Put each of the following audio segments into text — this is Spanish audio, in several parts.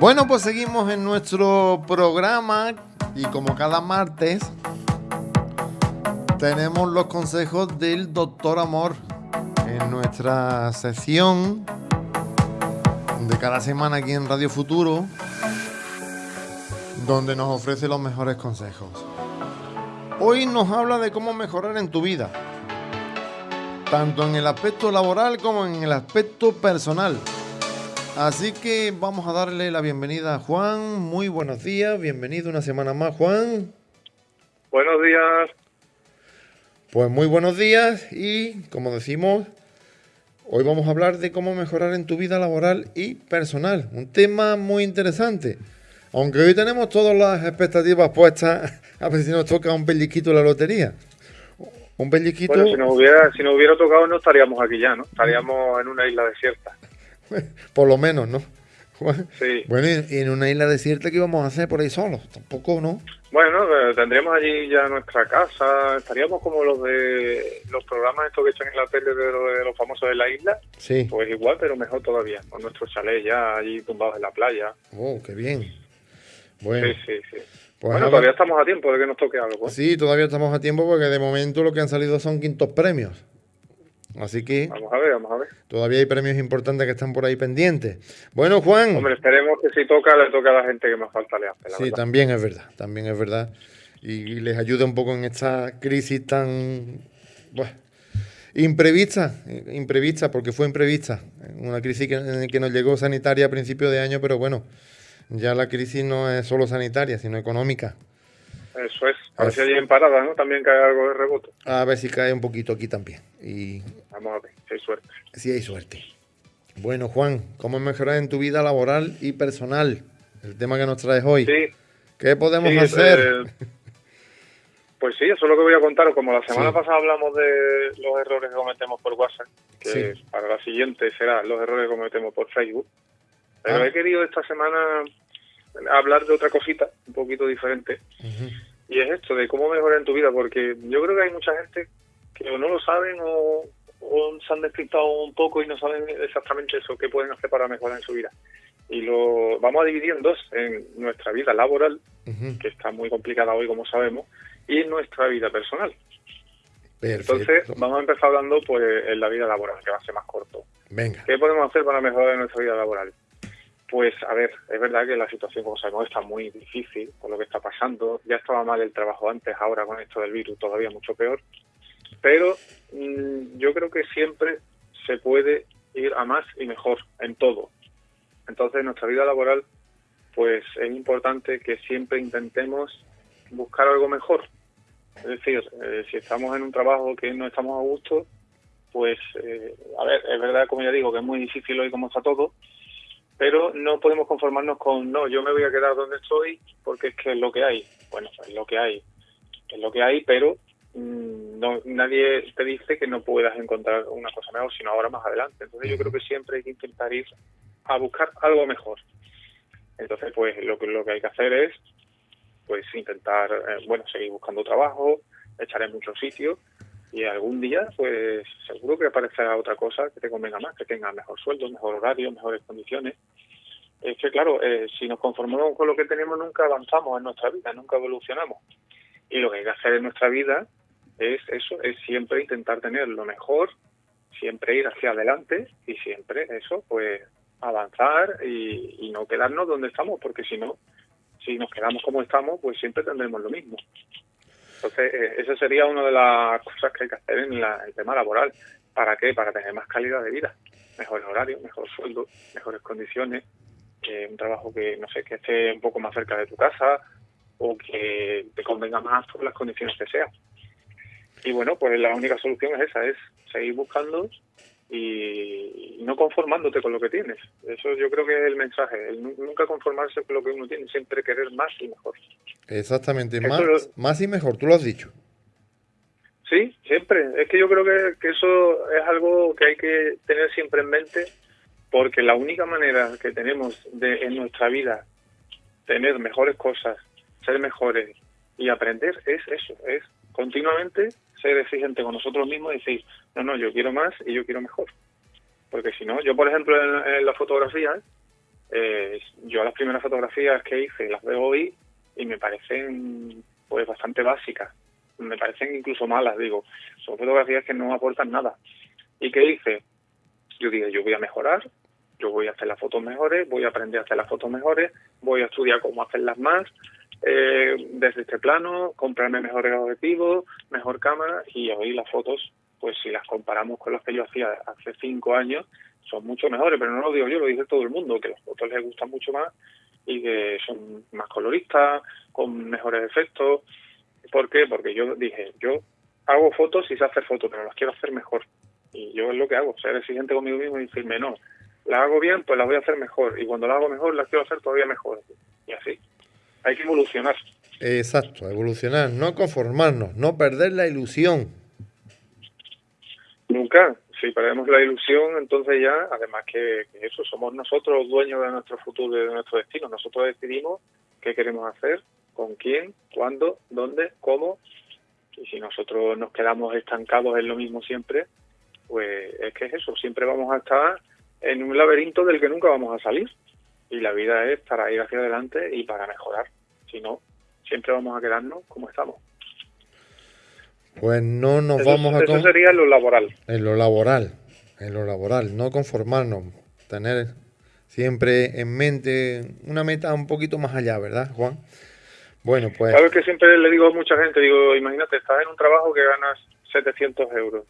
Bueno, pues seguimos en nuestro programa y como cada martes tenemos los consejos del doctor Amor en nuestra sesión de cada semana aquí en Radio Futuro, donde nos ofrece los mejores consejos. Hoy nos habla de cómo mejorar en tu vida, tanto en el aspecto laboral como en el aspecto personal. Así que vamos a darle la bienvenida a Juan. Muy buenos días, bienvenido una semana más, Juan. Buenos días. Pues muy buenos días y, como decimos, hoy vamos a hablar de cómo mejorar en tu vida laboral y personal. Un tema muy interesante. Aunque hoy tenemos todas las expectativas puestas a ver si nos toca un pellizquito la lotería. Un pellizquito... Bueno, si nos hubiera, si nos hubiera tocado no estaríamos aquí ya, ¿no? Estaríamos en una isla desierta. Por lo menos, ¿no? Sí. Bueno, y en una isla desierta, ¿qué íbamos a hacer por ahí solos? Tampoco, ¿no? Bueno, eh, tendríamos allí ya nuestra casa, estaríamos como los de los programas estos que echan en la tele de, lo- de los famosos de la isla, Sí. pues igual, pero mejor todavía, con nuestro chalet ya allí tumbados en la playa. Oh, qué bien. Bueno, Sí, sí, sí. pues bueno, ahora- todavía estamos a tiempo de que nos toque algo. ¿eh? sí, todavía estamos a tiempo porque de momento lo que han salido son quintos premios. Así que Vamos a ver, vamos a ver. todavía hay premios importantes que están por ahí pendientes. Bueno, Juan. Hombre, esperemos que si toca, le toque a la gente que más falta le hace, la Sí, verdad. también es verdad, también es verdad. Y les ayuda un poco en esta crisis tan bueno, imprevista, imprevista, porque fue imprevista. Una crisis que, que nos llegó sanitaria a principio de año, pero bueno, ya la crisis no es solo sanitaria, sino económica. Eso es. A ver si allí en parada, ¿no? También cae algo de rebote. A ver si cae un poquito aquí también. Y Vamos a ver, si hay suerte. si hay suerte. Bueno, Juan, ¿cómo mejorar en tu vida laboral y personal? El tema que nos traes hoy. Sí, ¿Qué podemos Sí, hacer? eh, pues sí, eso es lo que voy a contaros. Como la semana Sí. pasada hablamos de los errores que cometemos por WhatsApp, que Sí. para la siguiente será los errores que cometemos por Facebook. Pero Ah. he querido esta semana hablar de otra cosita, un poquito diferente, y es esto de cómo mejorar en tu vida, porque yo creo que hay mucha gente que o no lo saben o, o se han despistado un poco y no saben exactamente eso, qué pueden hacer para mejorar en su vida. Y lo vamos a dividir en dos, en nuestra vida laboral, que está muy complicada hoy, como sabemos, y en nuestra vida personal. Perfecto. Entonces, vamos a empezar hablando pues en la vida laboral, que va a ser más corto. Venga. ¿Qué podemos hacer para mejorar nuestra vida laboral? Pues, a ver, es verdad que la situación, como sabemos, está muy difícil con lo que está pasando. Ya estaba mal el trabajo antes, ahora con esto del virus todavía mucho peor. Pero mm, yo creo que siempre se puede ir a más y mejor en todo. Entonces, en nuestra vida laboral, pues es importante que siempre intentemos buscar algo mejor. Es decir, eh, si estamos en un trabajo que no estamos a gusto, pues, eh, a ver, es verdad, como ya digo, que es muy difícil hoy como está todo, pero no podemos conformarnos con, no, yo me voy a quedar donde estoy porque es que es lo que hay. Bueno, es lo que hay, es lo que hay, pero mm, no, nadie te dice que no puedas encontrar una cosa mejor, sino ahora más adelante. Entonces yo creo que siempre hay que intentar ir a buscar algo mejor. Entonces, pues lo que, lo que hay que hacer es pues intentar, eh, bueno, seguir buscando trabajo, echar en muchos sitios y algún día, pues seguro que aparecerá otra cosa que te convenga más, que tenga mejor sueldo, mejor horario, mejores condiciones. Es que, claro, eh, si nos conformamos con lo que tenemos, nunca avanzamos en nuestra vida, nunca evolucionamos. Y lo que hay que hacer en nuestra vida es eso, es siempre intentar tener lo mejor, siempre ir hacia adelante y siempre eso, pues avanzar y, y no quedarnos donde estamos, porque si no, si nos quedamos como estamos, pues siempre tendremos lo mismo. Entonces, eh, esa sería una de las cosas que hay que hacer en la- el tema laboral. ¿Para qué? Para tener más calidad de vida, mejor horario, mejor sueldo, mejores condiciones, que un trabajo que, no sé, que esté un poco más cerca de tu casa o que te convenga más por las condiciones que sean. Y bueno, pues la única solución es esa, es seguir buscando y no conformándote con lo que tienes. Eso yo creo que es el mensaje, el nunca conformarse con lo que uno tiene, siempre querer más y mejor. Exactamente, más, lo- más y mejor, tú lo has dicho. Sí, siempre. Es que yo creo que, que eso es algo que hay que tener siempre en mente porque la única manera que tenemos de en nuestra vida tener mejores cosas, ser mejores y aprender es eso, es continuamente ser exigente con nosotros mismos y decir, no, no, yo quiero más y yo quiero mejor. Porque si no, yo por ejemplo en, en la fotografía, eh, yo las primeras fotografías que hice las veo hoy y me parecen pues bastante básicas, me parecen incluso malas, digo, son fotografías que no aportan nada. ¿Y qué hice? Yo dije, yo voy a mejorar, yo voy a hacer las fotos mejores, voy a aprender a hacer las fotos mejores, voy a estudiar cómo hacerlas más, eh, desde este plano, comprarme mejores objetivos, mejor cámara y hoy las fotos, pues si las comparamos con las que yo hacía hace cinco años, son mucho mejores, pero no lo digo yo, lo dice todo el mundo, que las fotos les gustan mucho más y que son más coloristas, con mejores efectos. ¿Por qué? Porque yo dije, yo hago fotos y sé hacer fotos, pero las quiero hacer mejor. Y yo es lo que hago, ser exigente conmigo mismo y decirme, no, la hago bien, pues la voy a hacer mejor. Y cuando la hago mejor, la quiero hacer todavía mejor. Y así. Hay que evolucionar. Exacto, evolucionar, no conformarnos, no perder la ilusión. Nunca. Si perdemos la ilusión, entonces ya, además que, eso, somos nosotros los dueños de nuestro futuro y de nuestro destino. Nosotros decidimos qué queremos hacer, con quién, cuándo, dónde, cómo. Y si nosotros nos quedamos estancados en lo mismo siempre, pues es que es eso, siempre vamos a estar en un laberinto del que nunca vamos a salir. Y la vida es para ir hacia adelante y para mejorar. Si no, siempre vamos a quedarnos como estamos. Pues no nos vamos a... Eso sería en lo laboral. En lo laboral, en lo laboral, no conformarnos, tener siempre en mente una meta un poquito más allá, ¿verdad, Juan? Bueno, pues... Sabes que siempre le digo a mucha gente, digo, imagínate, estás en un trabajo que ganas 700 euros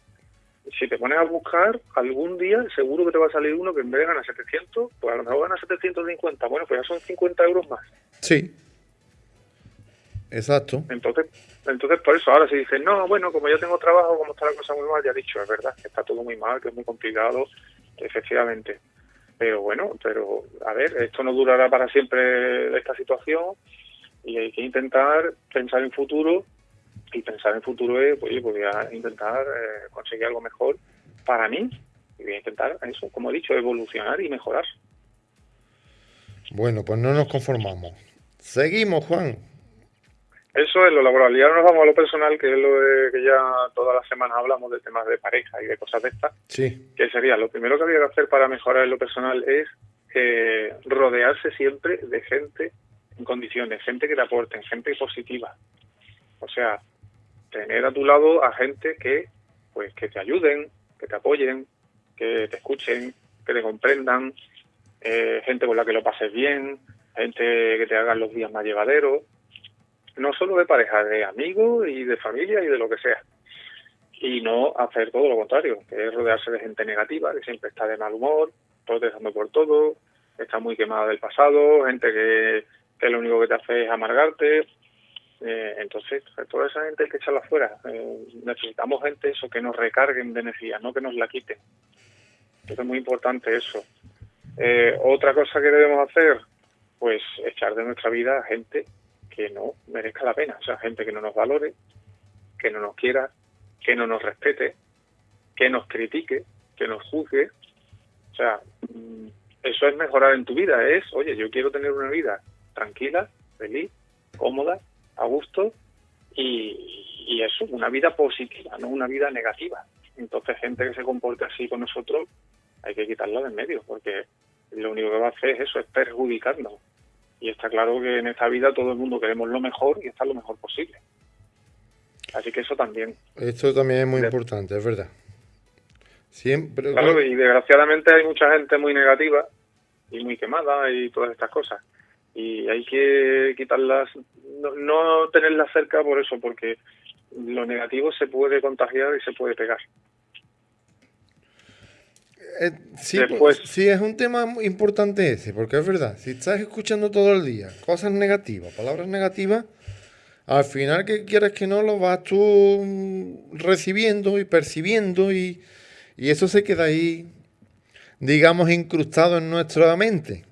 si te pones a buscar, algún día seguro que te va a salir uno que en vez de ganar 700, pues a lo mejor gana 750. Bueno, pues ya son 50 euros más. Sí. Exacto. Entonces, entonces por eso ahora si dices, no, bueno, como yo tengo trabajo, como está la cosa muy mal, ya he dicho, es verdad, que está todo muy mal, que es muy complicado, efectivamente. Pero bueno, pero a ver, esto no durará para siempre esta situación y hay que intentar pensar en futuro y pensar en futuro es, oye, voy a intentar eh, conseguir algo mejor para mí y voy a intentar eso, como he dicho, evolucionar y mejorar. Bueno, pues no nos conformamos. Seguimos, Juan. Eso es lo laboral. Y ahora nos vamos a lo personal, que es lo que ya todas las semanas hablamos de temas de pareja y de cosas de estas. Sí. Que sería, lo primero que había que hacer para mejorar en lo personal es eh, rodearse siempre de gente en condiciones, gente que te aporte, gente positiva. O sea, tener a tu lado a gente que pues que te ayuden, que te apoyen, que te escuchen, que te comprendan, eh, gente con la que lo pases bien, gente que te hagan los días más llevaderos, no solo de pareja, de amigos y de familia y de lo que sea. Y no hacer todo lo contrario, que es rodearse de gente negativa, que siempre está de mal humor, protestando por todo, está muy quemada del pasado, gente que, que lo único que te hace es amargarte, eh, entonces, toda esa gente hay que echarla fuera. Eh, necesitamos gente eso que nos recarguen de energía, no que nos la quiten. es muy importante eso. Eh, otra cosa que debemos hacer, pues echar de nuestra vida a gente que no merezca la pena, o sea, gente que no nos valore, que no nos quiera, que no nos respete, que nos critique, que nos juzgue. O sea, mm, eso es mejorar en tu vida, es, oye, yo quiero tener una vida tranquila, feliz, cómoda, a gusto y, y eso, una vida positiva, no una vida negativa. Entonces, gente que se comporte así con nosotros, hay que quitarla de en medio, porque lo único que va a hacer es eso, es perjudicarnos. Y está claro que en esta vida todo el mundo queremos lo mejor y estar lo mejor posible. Así que eso también. Esto también es muy importante, es verdad. Siempre. Claro, y desgraciadamente hay mucha gente muy negativa y muy quemada y todas estas cosas y hay que quitarlas, no, tenerlas cerca por eso, porque lo negativo se puede contagiar y se puede pegar. Eh, sí, pues, sí, es un tema importante ese, porque es verdad, si estás escuchando todo el día cosas negativas, palabras negativas, al final que quieres que no lo vas tú recibiendo y percibiendo y, y eso se queda ahí, digamos, incrustado en nuestra mente.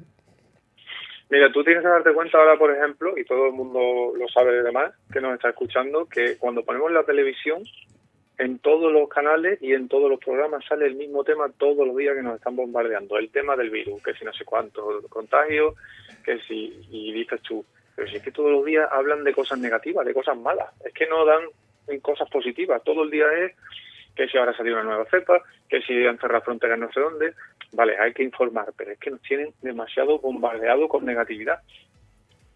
Mira, tú tienes que darte cuenta ahora, por ejemplo, y todo el mundo lo sabe de demás, que nos está escuchando, que cuando ponemos la televisión, en todos los canales y en todos los programas sale el mismo tema todos los días que nos están bombardeando, el tema del virus, que si no sé cuánto contagio, que si, y dices tú, pero si es que todos los días hablan de cosas negativas, de cosas malas, es que no dan cosas positivas, todo el día es que si ahora salió una nueva cepa, que si han cerrado fronteras no sé dónde, vale, hay que informar, pero es que nos tienen demasiado bombardeado con negatividad,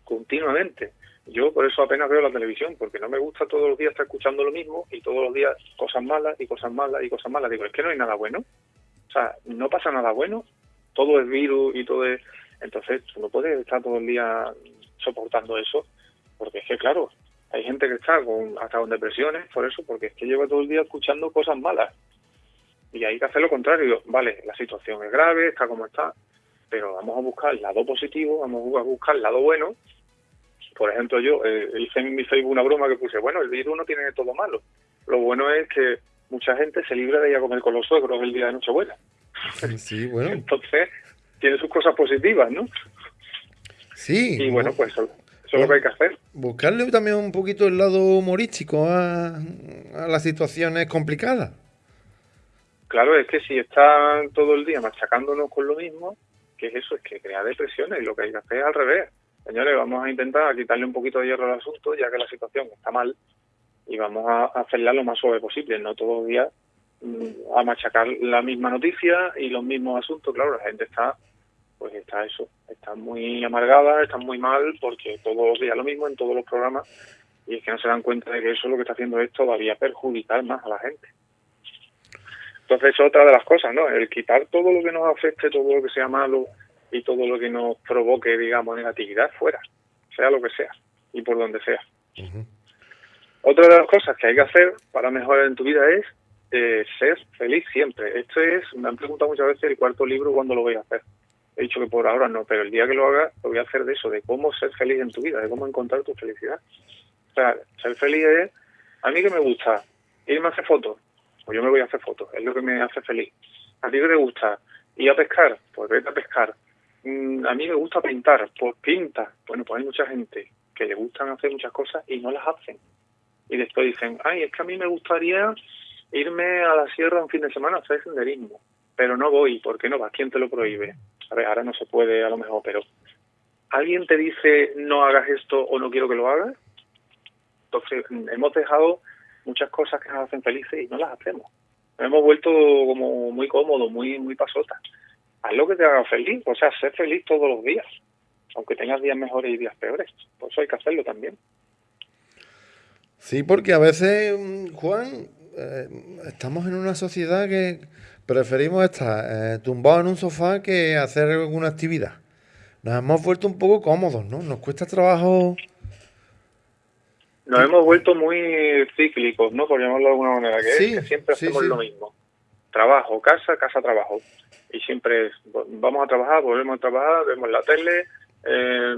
continuamente. Yo por eso apenas veo la televisión, porque no me gusta todos los días estar escuchando lo mismo y todos los días cosas malas y cosas malas y cosas malas. Digo, es que no hay nada bueno. O sea, no pasa nada bueno, todo es virus y todo es... Entonces, tú no puedes estar todo el día soportando eso, porque es que, claro, hay gente que está con, hasta con depresiones por eso, porque es que lleva todo el día escuchando cosas malas. Y hay que hacer lo contrario. Vale, la situación es grave, está como está, pero vamos a buscar el lado positivo, vamos a buscar el lado bueno. Por ejemplo, yo eh, hice en mi Facebook una broma que puse, bueno, el virus no tiene todo malo. Lo bueno es que mucha gente se libra de ir a comer con los suegros el día de Nochebuena. Sí, bueno. Entonces, tiene sus cosas positivas, ¿no? Sí. Y bueno, pues eso, es lo que hay que hacer. Buscarle también un poquito el lado humorístico a, a las situaciones complicadas. Claro, es que si están todo el día machacándonos con lo mismo, ¿qué es eso? Es que crea depresiones y lo que hay que hacer es al revés. Señores, vamos a intentar quitarle un poquito de hierro al asunto, ya que la situación está mal, y vamos a hacerla lo más suave posible, no todos los días mm, a machacar la misma noticia y los mismos asuntos. Claro, la gente está, pues está eso, está muy amargada, está muy mal, porque todos los días lo mismo en todos los programas, y es que no se dan cuenta de que eso lo que está haciendo es todavía perjudicar más a la gente. Entonces, otra de las cosas, ¿no? El quitar todo lo que nos afecte, todo lo que sea malo y todo lo que nos provoque, digamos, negatividad fuera, sea lo que sea y por donde sea. Otra de las cosas que hay que hacer para mejorar en tu vida es eh, ser feliz siempre. Esto es, me han preguntado muchas veces el cuarto libro cuándo lo voy a hacer. He dicho que por ahora no, pero el día que lo haga lo voy a hacer de eso, de cómo ser feliz en tu vida, de cómo encontrar tu felicidad. O sea, ser feliz es, a mí que me gusta irme a hacer fotos, pues yo me voy a hacer fotos, es lo que me hace feliz. ¿A ti te gusta ir a pescar? Pues vete a pescar. Mm, a mí me gusta pintar, pues pinta. Bueno, pues hay mucha gente que le gustan hacer muchas cosas y no las hacen. Y después dicen, ay, es que a mí me gustaría irme a la sierra un fin de semana a hacer senderismo, pero no voy, ¿por qué no vas? ¿Quién te lo prohíbe? A ver, ahora no se puede a lo mejor, pero ¿alguien te dice no hagas esto o no quiero que lo hagas? Entonces, hemos dejado muchas cosas que nos hacen felices y no las hacemos. Nos hemos vuelto como muy cómodos, muy, muy pasotas. Haz lo que te haga feliz, o sea, ser feliz todos los días, aunque tengas días mejores y días peores. Por eso hay que hacerlo también. Sí, porque a veces, mm, Juan, eh, estamos en una sociedad que preferimos estar eh, tumbados en un sofá que hacer alguna actividad. Nos hemos vuelto un poco cómodos, ¿no? Nos cuesta trabajo nos hemos vuelto muy cíclicos, ¿no? Por llamarlo de alguna manera, que, es que siempre hacemos lo mismo. Trabajo, casa, casa, trabajo. Y siempre es, vamos a trabajar, volvemos a trabajar, vemos la tele, eh,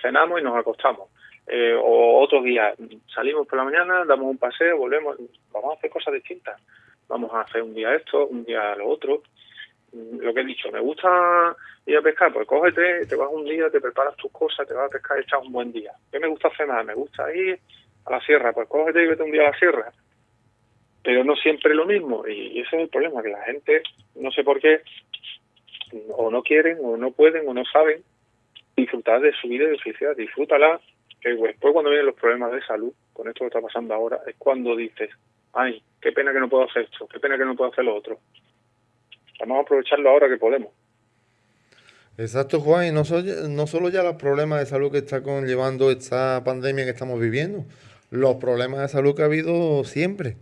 cenamos y nos acostamos. Eh, o otros días, salimos por la mañana, damos un paseo, volvemos, vamos a hacer cosas distintas. Vamos a hacer un día esto, un día lo otro. Lo que he dicho, me gusta ir a pescar, pues cógete, te vas un día, te preparas tus cosas, te vas a pescar y echas un buen día. ¿Qué me gusta más? Me gusta ir a la sierra, pues cógete y vete un día a la sierra. Pero no siempre lo mismo, y ese es el problema, que la gente, no sé por qué, o no quieren, o no pueden, o no saben disfrutar de su vida y de felicidad. Disfrútala, que después cuando vienen los problemas de salud, con esto que está pasando ahora, es cuando dices, ay, qué pena que no puedo hacer esto, qué pena que no puedo hacer lo otro. Vamos a aprovecharlo ahora que podemos. Exacto, Juan, y no, no solo ya los problemas de salud que está conllevando esta pandemia que estamos viviendo, los problemas de salud que ha habido siempre,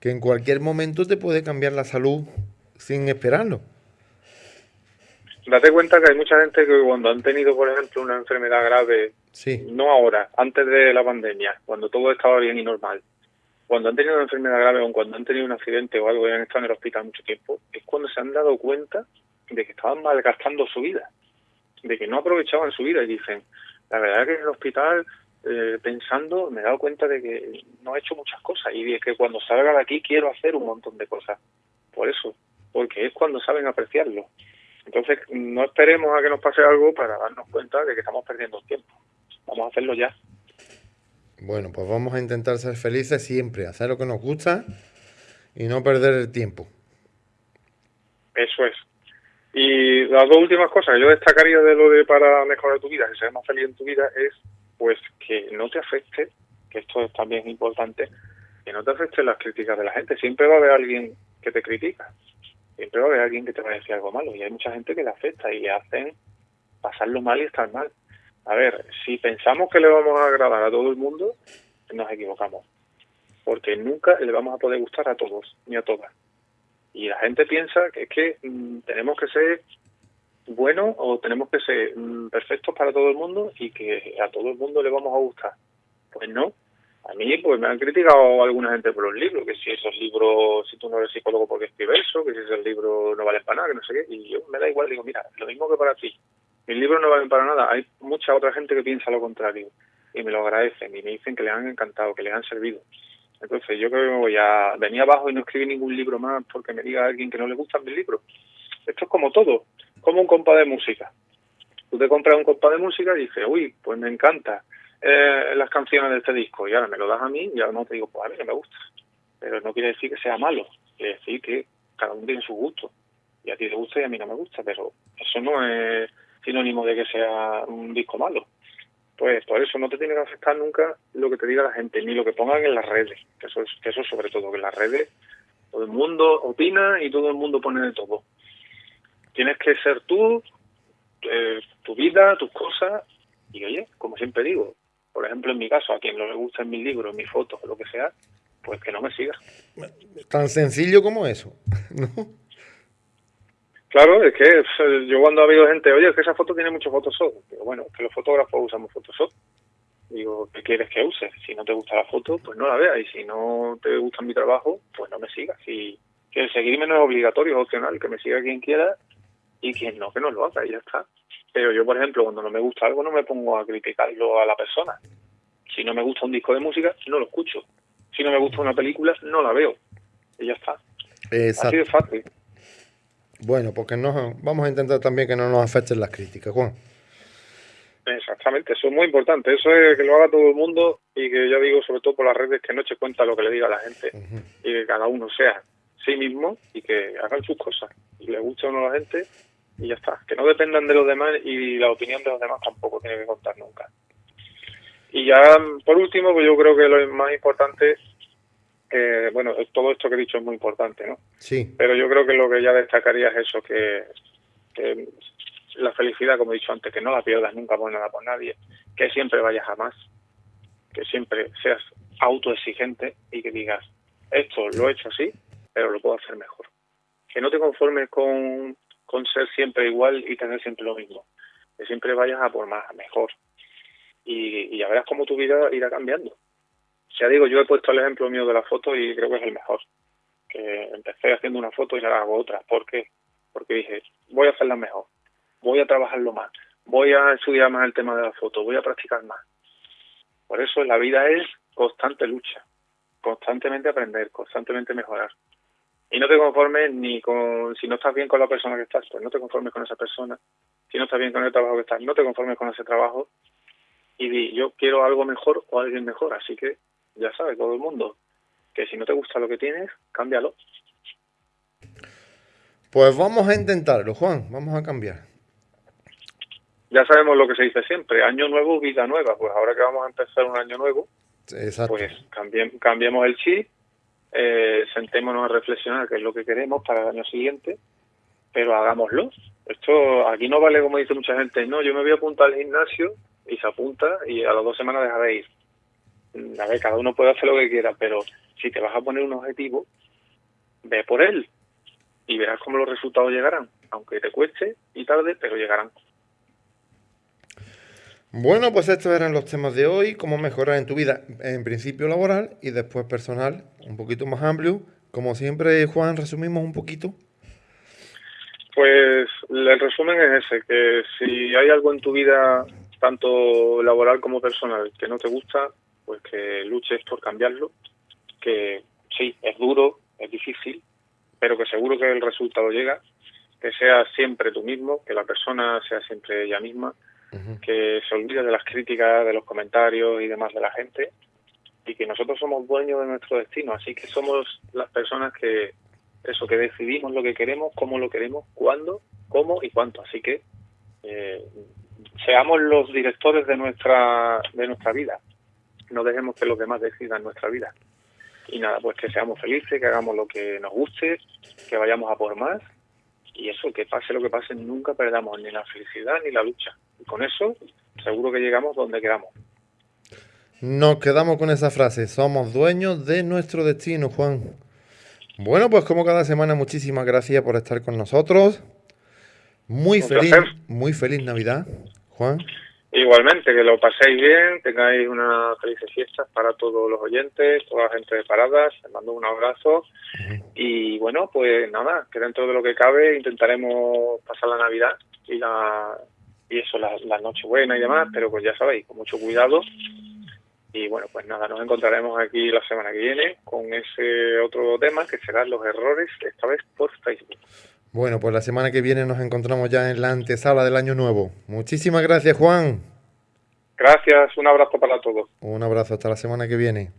que en cualquier momento te puede cambiar la salud sin esperarlo. Date cuenta que hay mucha gente que cuando han tenido, por ejemplo, una enfermedad grave, no ahora, antes de la pandemia, cuando todo estaba bien y normal, cuando han tenido una enfermedad grave o cuando han tenido un accidente o algo y han estado en el hospital mucho tiempo, es cuando se han dado cuenta de que estaban malgastando su vida, de que no aprovechaban su vida y dicen, la verdad es que en el hospital eh, pensando me he dado cuenta de que no he hecho muchas cosas y de que cuando salga de aquí quiero hacer un montón de cosas. Por eso, porque es cuando saben apreciarlo. Entonces, no esperemos a que nos pase algo para darnos cuenta de que estamos perdiendo tiempo. Vamos a hacerlo ya. Bueno, pues vamos a intentar ser felices siempre, hacer lo que nos gusta y no perder el tiempo. Eso es. Y las dos últimas cosas que yo destacaría de lo de para mejorar tu vida, que seas más feliz en tu vida, es pues que no te afecte, que esto es también importante, que no te afecte las críticas de la gente. Siempre va a haber alguien que te critica. siempre va a haber alguien que te va a decir algo malo y hay mucha gente que le afecta y hacen pasarlo mal y estar mal. A ver, si pensamos que le vamos a agradar a todo el mundo, nos equivocamos, porque nunca le vamos a poder gustar a todos ni a todas. Y la gente piensa que es que mm, tenemos que ser buenos o tenemos que ser mm, perfectos para todo el mundo y que a todo el mundo le vamos a gustar. Pues no, a mí pues me han criticado alguna gente por los libros, que si esos libros, si tú no eres psicólogo porque escribes eso, que si esos libros no valen para nada, que no sé qué, y yo me da igual, digo, mira, lo mismo que para ti, mis libros no valen para nada, hay mucha otra gente que piensa lo contrario, y me lo agradecen, y me dicen que les han encantado, que les han servido. Entonces yo creo que voy a abajo y no escribir ningún libro más porque me diga alguien que no le gustan mis libros. Esto es como todo, como un compa de música. Tú te compras un compa de música y dices, uy, pues me encanta, eh, las canciones de este disco y ahora me lo das a mí y ahora no te digo, pues a mí no me gusta. Pero no quiere decir que sea malo, quiere decir que cada uno tiene su gusto. Y a ti te gusta y a mí no me gusta, pero eso no es sinónimo de que sea un disco malo. Pues por eso no te tiene que afectar nunca lo que te diga la gente, ni lo que pongan en las redes, que eso es, que eso sobre todo, que en las redes todo el mundo opina y todo el mundo pone de todo. Tienes que ser tú, eh, tu vida, tus cosas, y oye, como siempre digo, por ejemplo, en mi caso, a quien no le gustan mis libros, mis fotos lo que sea, pues que no me siga. Tan sencillo como eso, ¿no? Claro, es que yo cuando ha habido gente, oye, es que esa foto tiene mucho Photoshop. Digo, bueno, es que los fotógrafos usamos Photoshop. Digo, ¿qué quieres que use? Si no te gusta la foto, pues no la veas. Y si no te gusta mi trabajo, pues no me sigas. Y que el seguirme no es obligatorio, es opcional. Que me siga quien quiera y quien no, que no lo haga y ya está. Pero yo, por ejemplo, cuando no me gusta algo, no me pongo a criticarlo a la persona. Si no me gusta un disco de música, no lo escucho. Si no me gusta una película, no la veo. Y ya está. Así de fácil. Bueno, porque no, vamos a intentar también que no nos afecten las críticas, Juan. Exactamente, eso es muy importante. Eso es que lo haga todo el mundo y que ya digo, sobre todo por las redes, que no eche cuenta lo que le diga a la gente y que cada uno sea sí mismo y que hagan sus cosas. Y le guste o no a la gente, y ya está. Que no dependan de los demás y la opinión de los demás tampoco tiene que contar nunca. Y ya, por último, pues yo creo que lo más importante, eh, bueno, todo esto que he dicho es muy importante, ¿no? Sí. Pero yo creo que lo que ya destacaría es eso, que, que la felicidad, como he dicho antes, que no la pierdas nunca por nada por nadie, que siempre vayas a más, que siempre seas autoexigente y que digas, esto lo he hecho así, pero lo puedo hacer mejor. Que no te conformes con con ser siempre igual y tener siempre lo mismo. Que siempre vayas a por más, mejor. Y, ya verás cómo tu vida irá cambiando. Ya digo, yo he puesto el ejemplo mío de la foto y creo que es el mejor. Que empecé haciendo una foto y ahora hago otra. ¿Por qué? Porque dije, voy a hacerla mejor, voy a trabajarlo más, voy a estudiar más el tema de la foto, voy a practicar más. Por eso la vida es constante lucha, constantemente aprender, constantemente mejorar. Y no te conformes ni con, si no estás bien con la persona que estás, pues no te conformes con esa persona. Si no estás bien con el trabajo que estás, no te conformes con ese trabajo. Y di, yo quiero algo mejor o alguien mejor. Así que ya sabes, todo el mundo, que si no te gusta lo que tienes, cámbialo. Pues vamos a intentarlo, Juan, vamos a cambiar. Ya sabemos lo que se dice siempre, año nuevo, vida nueva. Pues ahora que vamos a empezar un año nuevo, pues cambiemos el chip eh, sentémonos a reflexionar qué es lo que queremos para el año siguiente, pero hagámoslo. Esto aquí no vale como dice mucha gente, no, yo me voy a apuntar al gimnasio y se apunta y a las dos semanas deja de ir. A ver, cada uno puede hacer lo que quiera, pero si te vas a poner un objetivo, ve por él y verás cómo los resultados llegarán, aunque te cueste y tarde, pero llegarán. Bueno, pues estos eran los temas de hoy, cómo mejorar en tu vida, en principio laboral y después personal, un poquito más amplio. Como siempre, Juan, resumimos un poquito. Pues el resumen es ese, que si hay algo en tu vida, tanto laboral como personal, que no te gusta, pues que luches por cambiarlo, que sí, es duro, es difícil, pero que seguro que el resultado llega, que seas siempre tú mismo, que la persona sea siempre ella misma, que se olvide de las críticas, de los comentarios y demás de la gente y que nosotros somos dueños de nuestro destino, así que somos las personas que eso que decidimos lo que queremos, cómo lo queremos, cuándo, cómo y cuánto, así que eh, seamos los directores de nuestra de nuestra vida, no dejemos que los demás decidan nuestra vida y nada, pues que seamos felices, que hagamos lo que nos guste, que vayamos a por más y eso, que pase lo que pase, nunca perdamos ni la felicidad ni la lucha. Y con eso seguro que llegamos donde queramos. Nos quedamos con esa frase, somos dueños de nuestro destino, Juan. Bueno, pues como cada semana, muchísimas gracias por estar con nosotros. Muy feliz, muy feliz Navidad, Juan. Igualmente, que lo paséis bien, tengáis una feliz fiesta para todos los oyentes, toda la gente de Paradas, les mando un abrazo. Y bueno, pues nada, que dentro de lo que cabe intentaremos pasar la Navidad y la y eso, la, la Nochebuena y demás, pero pues ya sabéis, con mucho cuidado. Y bueno, pues nada, nos encontraremos aquí la semana que viene con ese otro tema que serán los errores, esta vez por Facebook. Bueno, pues la semana que viene nos encontramos ya en la antesala del año nuevo. Muchísimas gracias, Juan. Gracias, un abrazo para todos. Un abrazo, hasta la semana que viene.